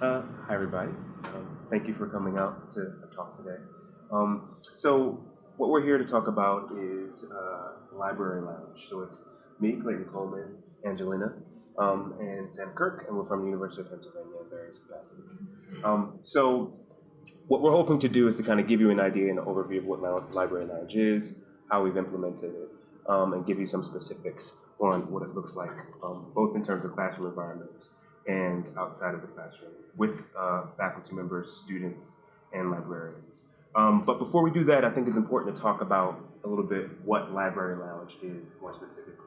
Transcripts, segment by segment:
Uh, hi, everybody. Um, thank you for coming out to talk today. Um, so what we're here to talk about is uh, Library Lounge. So it's me, Clayton Coleman, Angelina, um, and Sam Kirk, and we're from the University of Pennsylvania in various capacities. Um, so what we're hoping to do is to kind of give you an idea and an overview of what Library Lounge is, how we've implemented it, um, and give you some specifics on what it looks like, um, both in terms of classroom environments and outside of the classroom with uh, faculty members, students, and librarians. Um, but before we do that, I think it's important to talk about a little bit what Library Lounge is more specifically.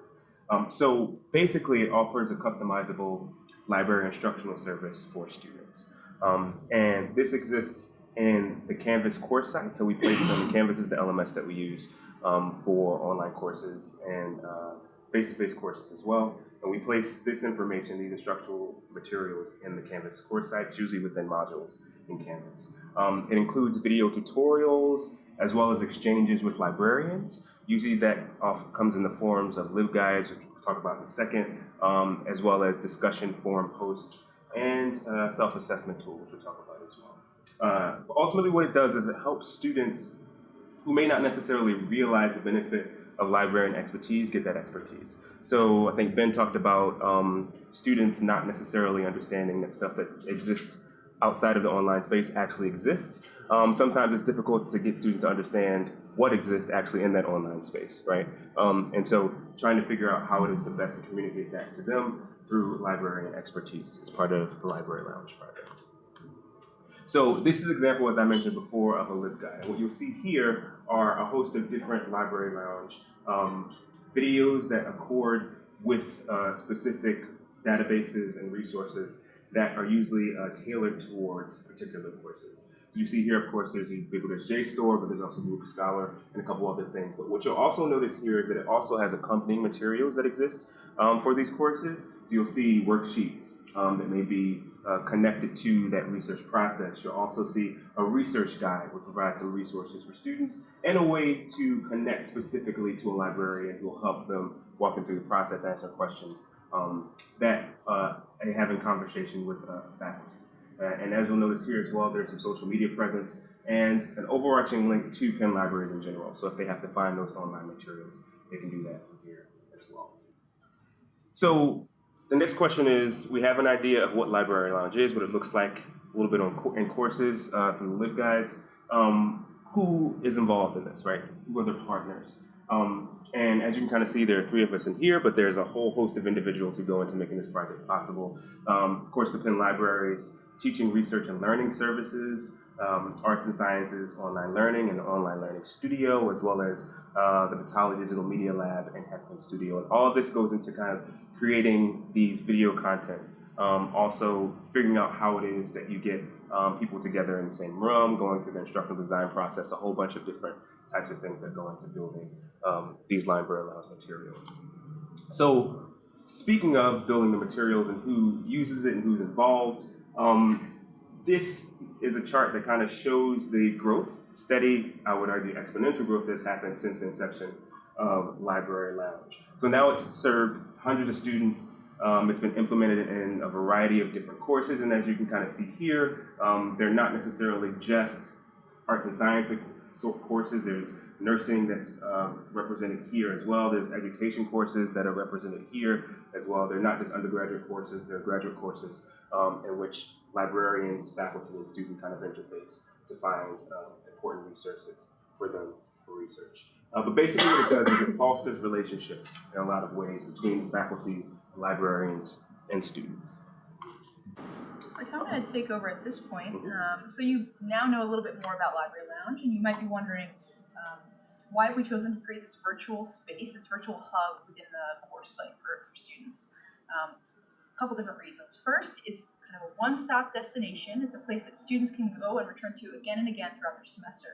Um, so basically, it offers a customizable library instructional service for students. Um, and this exists in the Canvas course site. So we place them, Canvas is the LMS that we use um, for online courses and uh, face-to-face -face courses as well. And we place this information, these instructional materials in the Canvas course sites, usually within modules in Canvas. Um, it includes video tutorials, as well as exchanges with librarians. Usually that comes in the forms of LibGuides, which we'll talk about in a second, um, as well as discussion forum posts and uh, self-assessment tool, which we'll talk about as well. Uh, ultimately what it does is it helps students who may not necessarily realize the benefit of librarian expertise get that expertise. So I think Ben talked about um, students not necessarily understanding that stuff that exists outside of the online space actually exists. Um, sometimes it's difficult to get students to understand what exists actually in that online space, right? Um, and so trying to figure out how it is the best to communicate that to them through librarian expertise is part of the Library Lounge project. So this is an example, as I mentioned before, of a LibGuide. What you'll see here are a host of different Library Lounge um, videos that accord with uh, specific databases and resources that are usually uh, tailored towards particular courses. So you see here, of course, there's the Ubiquitous JSTOR, but there's also Google Scholar and a couple other things. But what you'll also notice here is that it also has accompanying materials that exist um, for these courses. So you'll see worksheets um, that may be uh, connected to that research process. You'll also see a research guide which provides some resources for students and a way to connect specifically to a librarian who will help them walk them through the process, answer questions um, that uh, having conversation with uh, faculty. Uh, and as you'll notice here as well, there's some social media presence and an overarching link to Penn Libraries in general. So if they have to find those online materials, they can do that from here as well. So the next question is, we have an idea of what Library Lounge is, what it looks like, a little bit on in courses uh, through the LibGuides. Um, who is involved in this, right? Who are the partners? Um, and as you can kind of see, there are three of us in here, but there's a whole host of individuals who go into making this project possible. Um, of course, the Penn Libraries, teaching, research, and learning services, um, arts and sciences, online learning, and online learning studio, as well as uh, the Vitale Digital Media Lab and Heckman Studio. And all this goes into kind of creating these video content. Um, also figuring out how it is that you get um, people together in the same room, going through the instructional design process, a whole bunch of different types of things that go into building um, these library lounge materials. So speaking of building the materials and who uses it and who's involved, um, this is a chart that kind of shows the growth, steady, I would argue exponential growth that's happened since the inception of Library Lounge. So now it's served hundreds of students. Um, it's been implemented in a variety of different courses, and as you can kind of see here, um, they're not necessarily just arts and science courses. There's nursing that's uh, represented here as well. There's education courses that are represented here as well. They're not just undergraduate courses, they're graduate courses um, in which librarians, faculty, and student kind of interface to find uh, important resources for them for research. Uh, but basically what it does is it fosters relationships in a lot of ways between faculty, librarians, and students. So I'm going to take over at this point. Um, so you now know a little bit more about Library Lounge, and you might be wondering um, why have we chosen to create this virtual space, this virtual hub within the course site for, for students? Um, a couple different reasons. First, it's kind of a one-stop destination. It's a place that students can go and return to again and again throughout their semester,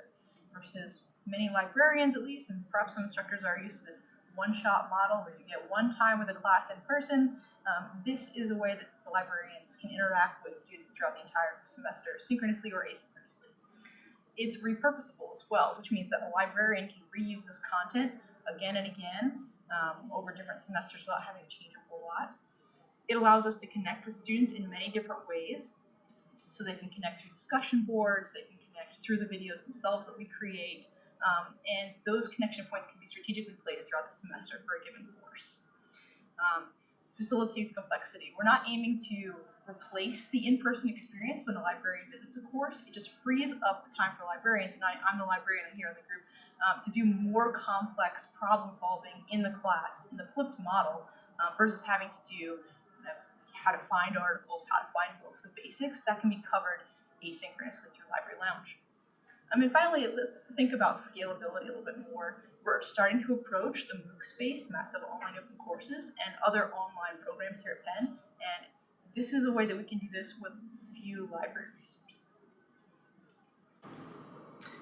versus many librarians, at least, and perhaps some instructors are used to this one-shot model where you get one time with a class in person. Um, this is a way that the librarians can interact with students throughout the entire semester, synchronously or asynchronously. It's repurposable as well, which means that a librarian can reuse this content again and again um, over different semesters without having to change a whole lot. It allows us to connect with students in many different ways. so they can connect through discussion boards, they can connect through the videos themselves that we create, um, and those connection points can be strategically placed throughout the semester for a given course. Um, facilitates complexity. We're not aiming to replace the in-person experience when a librarian visits a course. It just frees up the time for librarians, and I, I'm the librarian here in the group, um, to do more complex problem solving in the class in the flipped model uh, versus having to do how to find articles, how to find books, the basics that can be covered asynchronously through Library Lounge. I mean, finally, let's just think about scalability a little bit more. We're starting to approach the MOOC space, massive online open courses, and other online programs here at Penn, and this is a way that we can do this with few library resources.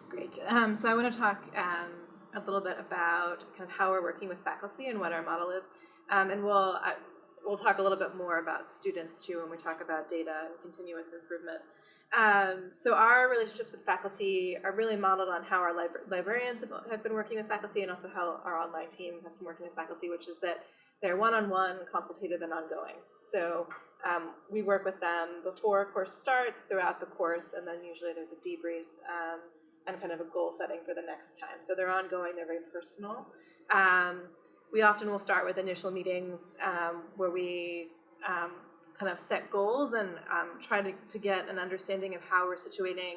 Great. Um, so I want to talk um, a little bit about kind of how we're working with faculty and what our model is, um, and we'll uh, we'll talk a little bit more about students too when we talk about data and continuous improvement. Um, so our relationships with faculty are really modeled on how our libra librarians have, been working with faculty, and also how our online team has been working with faculty, which is that they're one-on-one, consultative, and ongoing. So um, we work with them before a course starts, throughout the course, and then usually there's a debrief um, and kind of a goal setting for the next time. So they're ongoing, they're very personal. Um, we often will start with initial meetings um, where we um, kind of set goals and um, try to, to get an understanding of how we're situating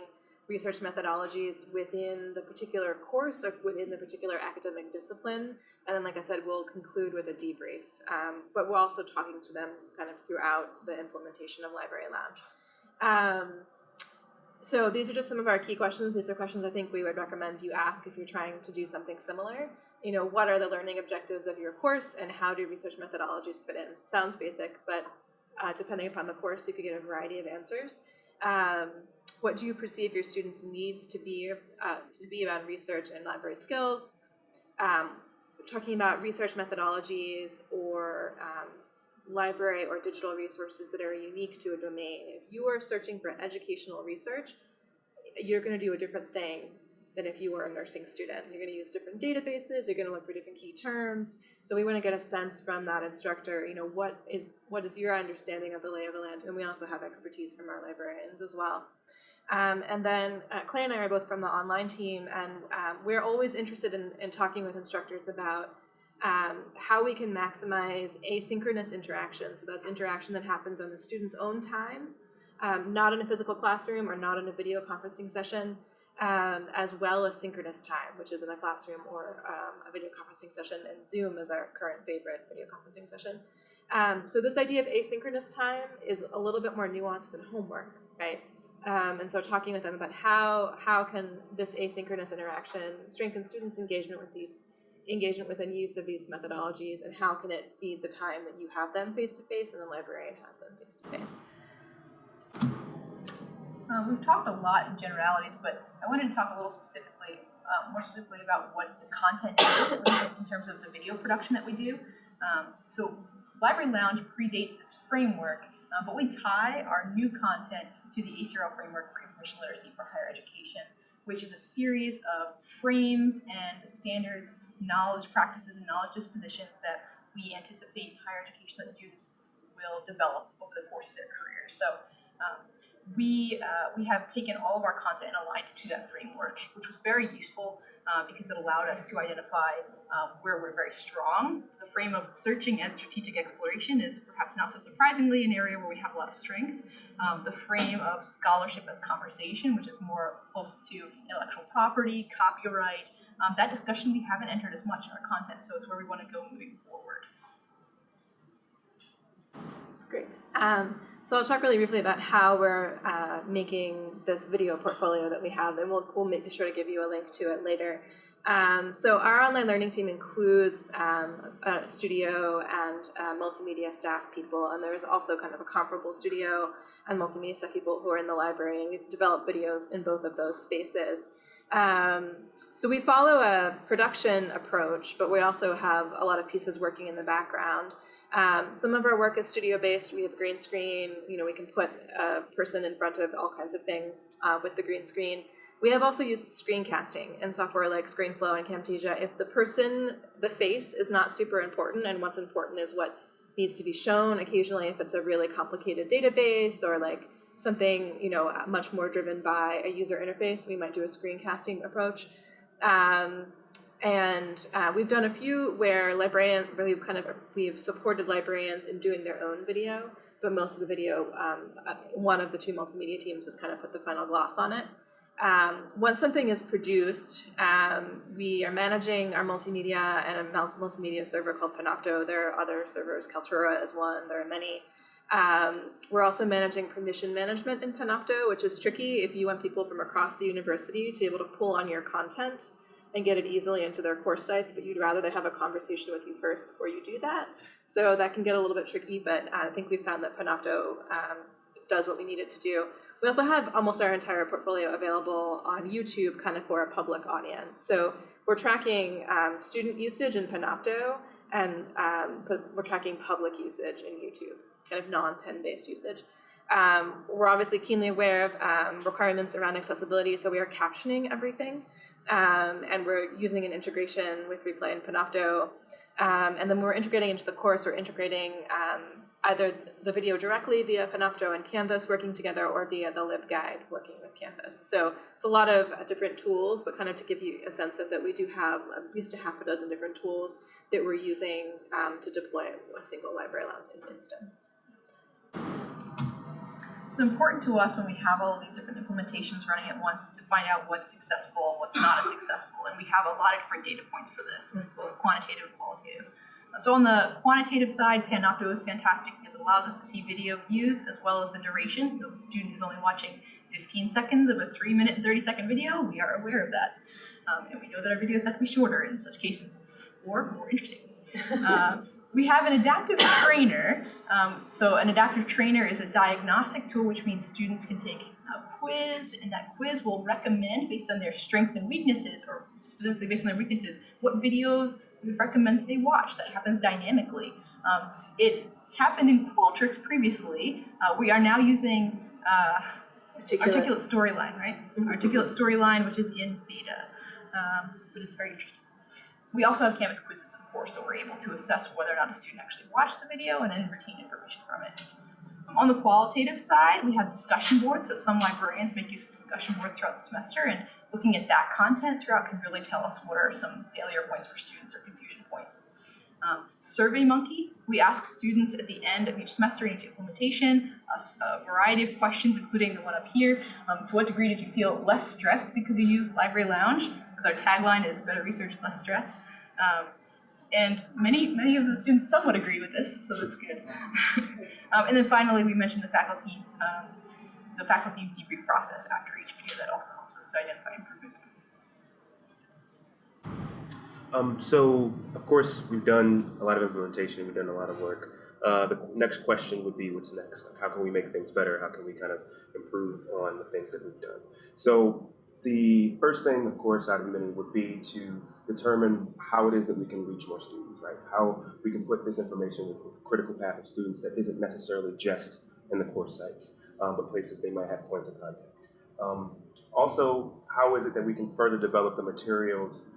research methodologies within the particular course or within the particular academic discipline. And then, like I said, we'll conclude with a debrief. Um, but we're also talking to them kind of throughout the implementation of Library Lounge. Um, so these are just some of our key questions. These are questions I think we would recommend you ask if you're trying to do something similar. You know, what are the learning objectives of your course and how do research methodologies fit in? Sounds basic, but uh, depending upon the course, you could get a variety of answers. Um, what do you perceive your students' needs to be uh, to be around research and library skills? Um, talking about research methodologies or um, library or digital resources that are unique to a domain. If you are searching for educational research, you're going to do a different thing than if you were a nursing student. You're going to use different databases, you're going to look for different key terms. So we want to get a sense from that instructor, you know, what is what is your understanding of the lay of the land? And we also have expertise from our librarians as well. Um, and then uh, Clay and I are both from the online team, and um, we're always interested in, in talking with instructors about um, how we can maximize asynchronous interaction. So that's interaction that happens on the student's own time, um, not in a physical classroom or not in a video conferencing session, um, as well as synchronous time, which is in a classroom or um, a video conferencing session, and Zoom is our current favorite video conferencing session. Um, so this idea of asynchronous time is a little bit more nuanced than homework, right? Um, and so talking with them about how, how can this asynchronous interaction strengthen students' engagement with these engagement with and use of these methodologies and how can it feed the time that you have them face to face and the librarian has them face to face. Uh, we've talked a lot in generalities, but I wanted to talk a little specifically, uh, more specifically about what the content is, at least in terms of the video production that we do. Um, so Library Lounge predates this framework, uh, but we tie our new content to the ACRL framework for information literacy for higher education which is a series of frames and standards, knowledge practices, and knowledge dispositions that we anticipate in higher education that students will develop over the course of their career. So um, we, uh, we have taken all of our content and aligned it to that framework, which was very useful uh, because it allowed us to identify um, where we're very strong. The frame of searching as strategic exploration is perhaps not so surprisingly an area where we have a lot of strength. Um, the frame of scholarship as conversation, which is more close to intellectual property, copyright, um, that discussion we haven't entered as much in our content, so it's where we want to go moving forward. Great. Um, so I'll talk really briefly about how we're uh, making this video portfolio that we have, and we'll, we'll make sure to give you a link to it later. Um, so our online learning team includes um, a studio and uh, multimedia staff people, and there's also kind of a comparable studio and multimedia staff people who are in the library, and we've developed videos in both of those spaces. Um, so we follow a production approach, but we also have a lot of pieces working in the background. Um, some of our work is studio-based. We have green screen. You know, we can put a person in front of all kinds of things uh, with the green screen. We have also used screencasting in software like ScreenFlow and Camtasia. If the person, the face is not super important and what's important is what needs to be shown occasionally if it's a really complicated database or like something you know much more driven by a user interface, we might do a screencasting approach. Um, and uh, we've done a few where librarian, where we've kind of we've supported librarians in doing their own video, but most of the video, um, uh, one of the two multimedia teams has kind of put the final gloss on it. Um, once something is produced, um, we are managing our multimedia and a multimedia server called Panopto. There are other servers, Kaltura is one, there are many. Um, we're also managing permission management in Panopto, which is tricky if you want people from across the university to be able to pull on your content and get it easily into their course sites, but you'd rather they have a conversation with you first before you do that. So that can get a little bit tricky, but I think we found that Panopto um, does what we need it to do. We also have almost our entire portfolio available on YouTube kind of for a public audience. So we're tracking um, student usage in Panopto and um, we're tracking public usage in YouTube, kind of non-Penn based usage. Um, we're obviously keenly aware of um, requirements around accessibility, so we are captioning everything. Um, and we're using an integration with 3Play and Panopto. Um, and then we're integrating into the course, we're integrating um, either the video directly via Panopto and Canvas working together or via the LibGuide working with Canvas. So it's a lot of uh, different tools, but kind of to give you a sense of that we do have at least a half a dozen different tools that we're using um, to deploy a single library lounge instance. It's important to us when we have all these different implementations running at once to find out what's successful, what's not as successful, and we have a lot of different data points for this, both quantitative and qualitative. So on the quantitative side, Panopto is fantastic because it allows us to see video views as well as the duration. So if a student is only watching 15 seconds of a 3 minute and 30 second video, we are aware of that. Um, and we know that our videos have to be shorter in such cases, or more interesting. Uh, we have an adaptive trainer. Um, so an adaptive trainer is a diagnostic tool, which means students can take a quiz, and that quiz will recommend, based on their strengths and weaknesses, or specifically based on their weaknesses, what videos we would recommend that they watch. That happens dynamically. Um, it happened in Qualtrics previously. Uh, we are now using uh, Articulate. Articulate Storyline, right? Articulate Storyline, which is in beta, um, but it's very interesting. We also have Canvas quizzes, of course, so we're able to assess whether or not a student actually watched the video and then retain information from it. Um, on the qualitative side, we have discussion boards, so some librarians make use of discussion boards throughout the semester, and looking at that content throughout can really tell us what are some failure points for students or confusion points. Um, SurveyMonkey, we ask students at the end of each semester in each implementation a variety of questions, including the one up here. Um, to what degree did you feel less stressed because you used Library Lounge? Because our tagline is better research, less stress. Um, and many, many of the students somewhat agree with this, so that's good. um, and then finally, we mentioned the faculty, um, the faculty debrief process after each video that also helps us to identify improvement Um, so, of course, we've done a lot of implementation, we've done a lot of work. Uh, the next question would be what's next? Like, how can we make things better? How can we kind of improve on the things that we've done? So, the first thing, of course, out of many would be to determine how it is that we can reach more students, right? How we can put this information with a critical path of students that isn't necessarily just in the course sites, um, but places they might have points of contact. Um, also, how is it that we can further develop the materials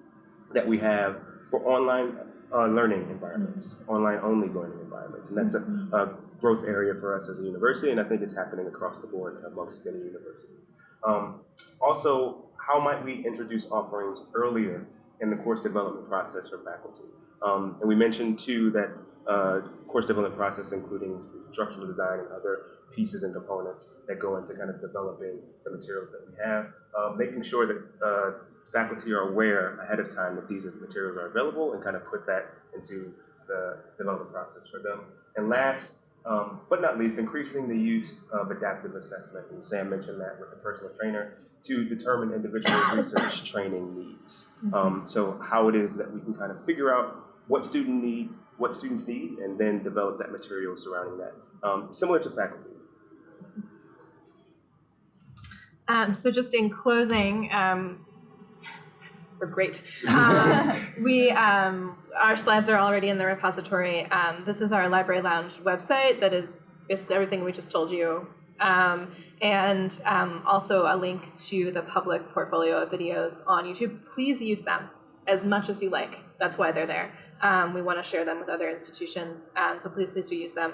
that we have for online uh, learning environments, online only learning environments. And that's a, a growth area for us as a university, and I think it's happening across the board amongst many universities. Um, also, how might we introduce offerings earlier in the course development process for faculty? Um, and we mentioned too that uh, course development process, including structural design and other pieces and components that go into kind of developing the materials that we have, um, making sure that uh, faculty are aware ahead of time that these materials are available and kind of put that into the development process for them. And last, um, but not least, increasing the use of adaptive assessment. And Sam mentioned that with the personal trainer to determine individual research training needs. Um, so how it is that we can kind of figure out what student need, what students need, and then develop that material surrounding that, um, similar to faculty. Um, so just in closing, um, we're great. Um, we um, our slides are already in the repository. Um, this is our Library Lounge website that is basically everything we just told you, um, and um, also a link to the public portfolio of videos on YouTube. Please use them as much as you like. That's why they're there. Um, we want to share them with other institutions, um, so please, please do use them.